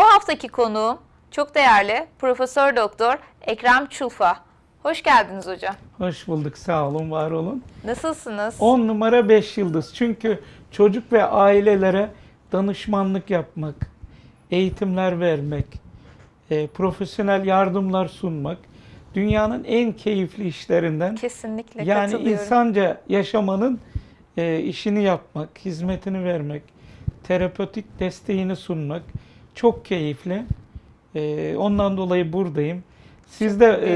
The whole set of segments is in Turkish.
Bu haftaki konuğum çok değerli Profesör Doktor Ekrem Çulfa. Hoş geldiniz hocam. Hoş bulduk. Sağ olun, var olun. Nasılsınız? 10 numara 5 yıldız. Çünkü çocuk ve ailelere danışmanlık yapmak, eğitimler vermek, e, profesyonel yardımlar sunmak dünyanın en keyifli işlerinden. Kesinlikle Yani insanca yaşamanın e, işini yapmak, hizmetini vermek, terapötik desteğini sunmak çok keyifli. E, ondan dolayı buradayım. Siz de e,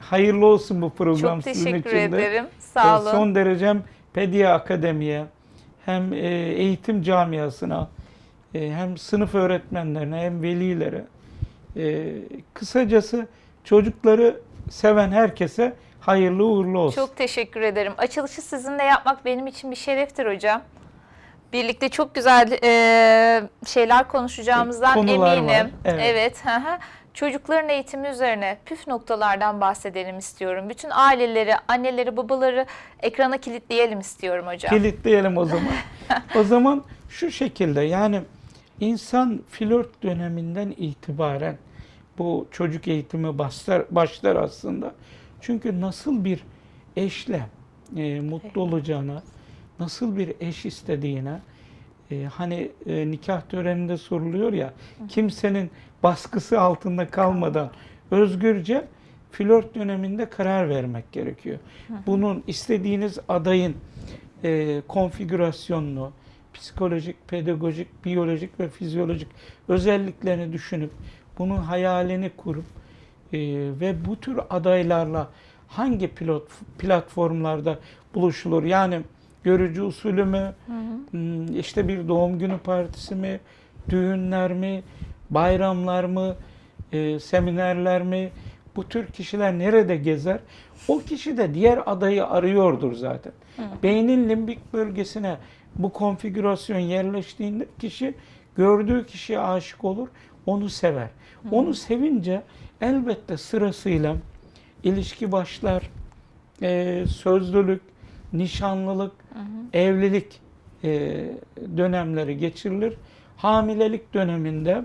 hayırlı olsun bu program Çok sizin teşekkür için de. ederim. Sağ E, olun. Son derecem Pedia Akademi'ye hem e, eğitim camiasına e, hem sınıf öğretmenlerine hem velilere e, kısacası çocukları seven herkese hayırlı uğurlu olsun. Çok teşekkür ederim. Açılışı sizinle yapmak benim için bir şereftir hocam. Birlikte çok güzel e, şeyler konuşacağımızdan Konular eminim. var, evet. evet. hı hı. Çocukların eğitimi üzerine püf noktalardan bahsedelim istiyorum. Bütün aileleri, anneleri, babaları ekrana kilitleyelim istiyorum hocam. Kilitleyelim o zaman. o zaman şu şekilde yani insan flört döneminden itibaren bu çocuk eğitimi başlar, başlar aslında. Çünkü nasıl bir eşle e, mutlu olacağına, nasıl bir eş istediğine, e, hani e, nikah töreninde soruluyor ya, kimsenin baskısı altında kalmadan özgürce flört döneminde karar vermek gerekiyor. Bunun istediğiniz adayın e, konfigürasyonunu, psikolojik, pedagojik, biyolojik ve fizyolojik özelliklerini düşünüp bunun hayalini kurup e, ve bu tür adaylarla hangi pilot platformlarda buluşulur? Yani görücü usulü mü, hmm, işte bir doğum günü partisi mi, düğünler mi, bayramlar mı, e, seminerler mi? Bu tür kişiler nerede gezer? O kişi de diğer adayı arıyordur zaten. Beynin limbik bölgesine bu konfigürasyon yerleştiğinde kişi gördüğü kişiye aşık olur, onu sever. Onu sevince elbette sırasıyla ilişki başlar, e, sözlülük, nişanlılık, evlilik e, dönemleri geçirilir. Hamilelik döneminde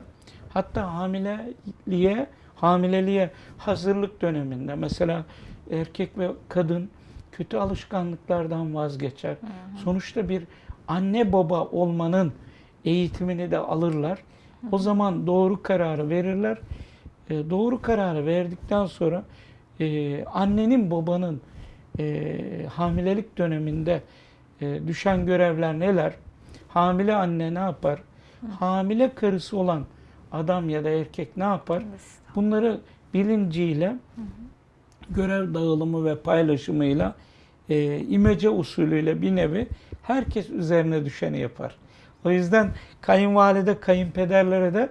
hatta hamileliğe hamileliğe hazırlık döneminde mesela erkek ve kadın kötü alışkanlıklardan vazgeçer. Sonuçta bir anne baba olmanın eğitimini de alırlar. O zaman doğru kararı verirler. E, doğru kararı verdikten sonra e, annenin babanın e, hamilelik döneminde e, düşen görevler neler? Hamile anne ne yapar? Hamile karısı olan adam ya da erkek ne yapar? Bunları bilinciyle, görev dağılımı ve paylaşımıyla, e, imece usulüyle bir nevi herkes üzerine düşeni yapar. O yüzden kayınvalide, kayınpederlere de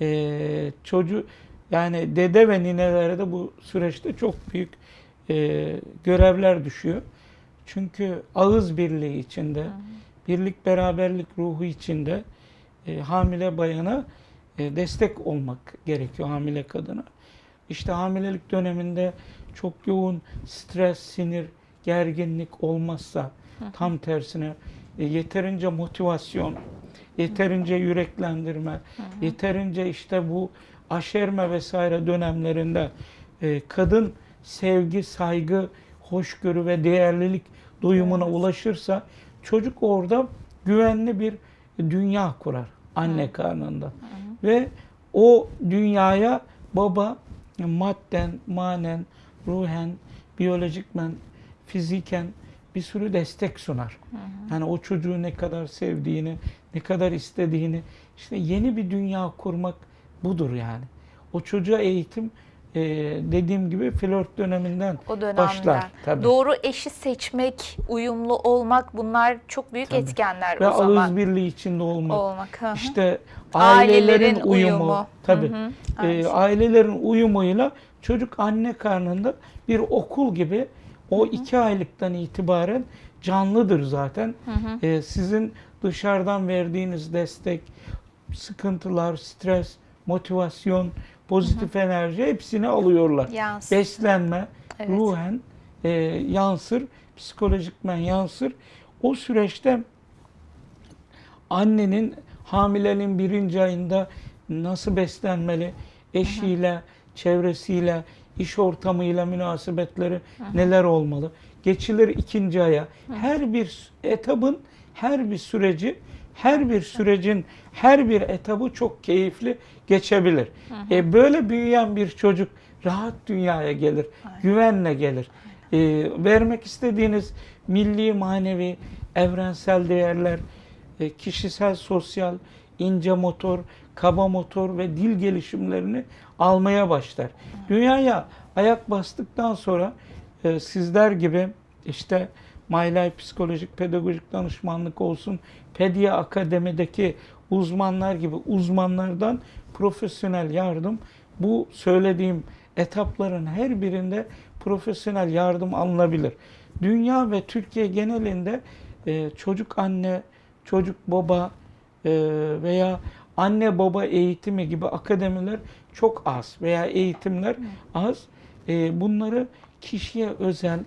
e, çocuğu yani dede ve ninelere de bu süreçte çok büyük e, görevler düşüyor. Çünkü ağız birliği içinde, birlik beraberlik ruhu içinde e, hamile bayana e, destek olmak gerekiyor hamile kadına. İşte hamilelik döneminde çok yoğun stres, sinir, gerginlik olmazsa tam tersine e, yeterince motivasyon, yeterince yüreklendirme, yeterince işte bu aşerme vesaire dönemlerinde e, kadın sevgi, saygı, hoşgörü ve değerlilik duyumuna ulaşırsa çocuk orada güvenli bir dünya kurar anne karnında. Ve o dünyaya baba madden, manen, ruhen, biyolojikmen, fiziken bir sürü destek sunar. Yani o çocuğu ne kadar sevdiğini, ne kadar istediğini, işte yeni bir dünya kurmak budur yani. O çocuğa eğitim e, dediğim gibi flört döneminden O dönemden. başlar. Tabii. Doğru eşi seçmek, uyumlu olmak bunlar çok büyük Tabii. etkenler Ve o zaman. ağız birliği içinde olmak. olmak. hı hı. İşte Ailelerin ailelerin uyumu, uyumu. tabii. Hı hı. Aynı şey. ailelerin uyumuyla çocuk anne karnında bir okul gibi o iki aylıktan itibaren canlıdır zaten. Ee, sizin dışarıdan verdiğiniz destek, sıkıntılar, stres, motivasyon, pozitif enerji hepsini alıyorlar. Yansıyor. Beslenme, Evet. ruhen e, yansır, psikolojikmen yansır. O süreçte annenin hamileliğin birinci ayında nasıl beslenmeli, eşiyle, çevresiyle, iş ortamıyla münasebetleri neler olmalı. Geçilir ikinci aya. Her bir etabın, her bir süreci, her bir sürecin her bir etabı çok keyifli geçebilir. E, böyle büyüyen bir çocuk rahat dünyaya gelir, güvenle gelir. E, vermek istediğiniz milli, manevi, evrensel değerler, e, kişisel, sosyal, ince motor, kaba motor ve dil gelişimlerini almaya başlar. Dünyaya ayak bastıktan sonra e, sizler gibi işte My Life psikolojik pedagojik danışmanlık olsun, Pedia Akademi'deki uzmanlar gibi uzmanlardan profesyonel yardım bu söylediğim etapların her birinde profesyonel yardım alınabilir. Dünya ve Türkiye genelinde e, çocuk anne, çocuk baba e, veya anne baba eğitimi gibi akademiler çok az veya eğitimler az. E, bunları kişiye özel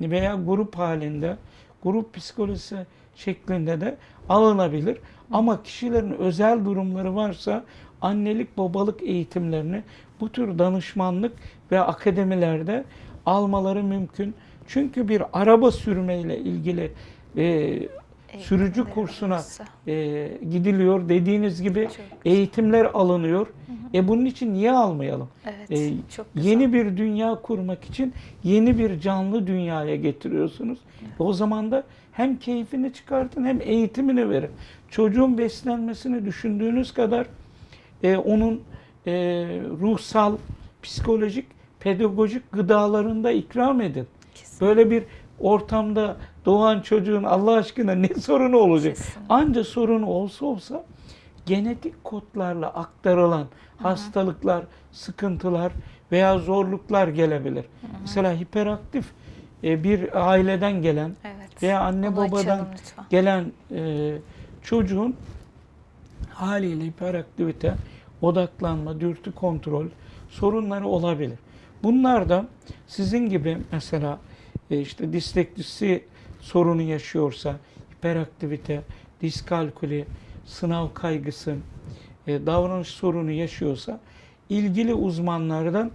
veya grup halinde, grup psikolojisi şeklinde de alınabilir. Ama kişilerin özel durumları varsa annelik babalık eğitimlerini bu tür danışmanlık ve akademilerde almaları mümkün. Çünkü bir araba sürmeyle ilgili e, sürücü kursuna e, gidiliyor. Dediğiniz gibi eğitimler alınıyor. E bunun için niye almayalım? Evet, E, çok güzel. Yeni bir dünya kurmak için yeni bir canlı dünyaya getiriyorsunuz. O zaman da hem keyfini çıkartın hem eğitimini verin. Çocuğun beslenmesini düşündüğünüz kadar e, onun e, ruhsal, psikolojik, pedagojik gıdalarında ikram edin. Kesinlikle. Böyle bir ortamda doğan çocuğun Allah aşkına ne sorunu olacak? Kesinlikle. Anca sorunu olsa olsa genetik kodlarla aktarılan hastalıklar, sıkıntılar veya zorluklar gelebilir. Mesela hiperaktif e, bir aileden gelen Evet. veya anne Onu babadan gelen e, çocuğun haliyle hiperaktivite, odaklanma, dürtü kontrol sorunları olabilir. Bunlar da sizin gibi mesela e, işte disleksisi sorunu yaşıyorsa, hiperaktivite, diskalkuli, sınav kaygısı, e, davranış sorunu yaşıyorsa ilgili uzmanlardan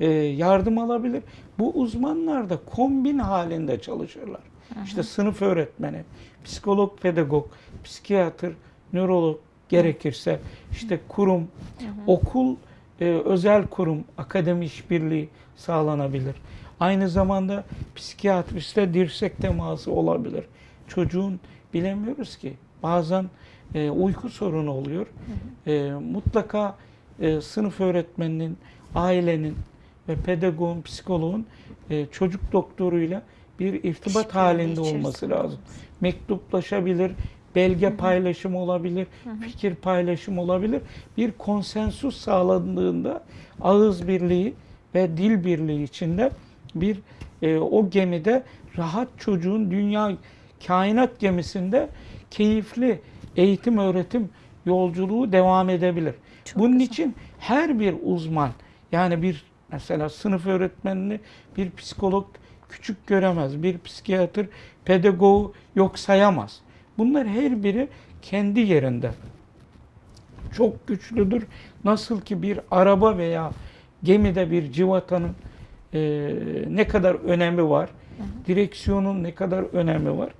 e, yardım alabilir. Bu uzmanlar da kombin halinde çalışırlar. İşte sınıf öğretmeni, psikolog, pedagog, psikiyatr, nörolog gerekirse işte kurum, okul, e, özel kurum, akademi işbirliği sağlanabilir. Aynı zamanda psikiyatristle dirsek teması olabilir. Çocuğun bilemiyoruz ki bazen e, uyku sorunu oluyor. E, mutlaka e, sınıf öğretmeninin, ailenin ve pedagogun, psikoloğun e, çocuk doktoruyla bir irtibat İşbirliği halinde olması lazım. Mektuplaşabilir, belge paylaşımı olabilir, fikir paylaşımı olabilir. Bir konsensus sağlandığında ağız birliği ve dil birliği içinde bir e, o gemide rahat çocuğun dünya kainat gemisinde keyifli eğitim öğretim yolculuğu devam edebilir. Çok Bunun güzel. için her bir uzman yani bir mesela sınıf öğretmenini bir psikolog küçük göremez. Bir psikiyatr pedagogu yok sayamaz. Bunlar her biri kendi yerinde çok güçlüdür. Nasıl ki bir araba veya gemide bir civatanın e, ne kadar önemi var, direksiyonun ne kadar önemi var.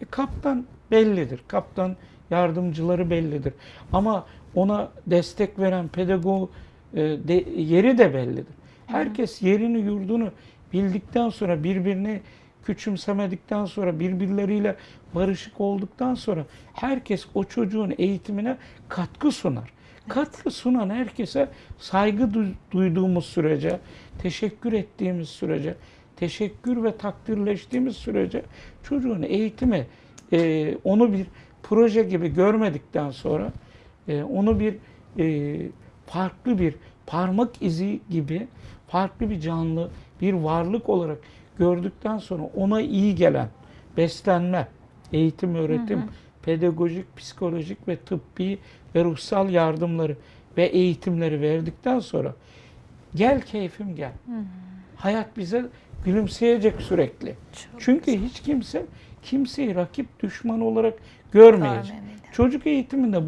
E, kaptan bellidir. Kaptan yardımcıları bellidir. Ama ona destek veren pedagog e, de, yeri de bellidir. Herkes yerini yurdunu bildikten sonra birbirini küçümsemedikten sonra birbirleriyle barışık olduktan sonra herkes o çocuğun eğitimine katkı sunar. Katkı sunan herkese saygı du- duyduğumuz sürece, teşekkür ettiğimiz sürece, teşekkür ve takdirleştiğimiz sürece çocuğun eğitimi e, onu bir proje gibi görmedikten sonra e, onu bir e, farklı bir parmak izi gibi farklı bir canlı, bir varlık olarak gördükten sonra ona iyi gelen beslenme, eğitim, öğretim, pedagojik, psikolojik ve tıbbi ve ruhsal yardımları ve eğitimleri verdikten sonra gel keyfim gel. Hayat bize gülümseyecek sürekli. Çok Çünkü hiç kimse kimseyi rakip düşman olarak görmeyecek. Çocuk eğitiminde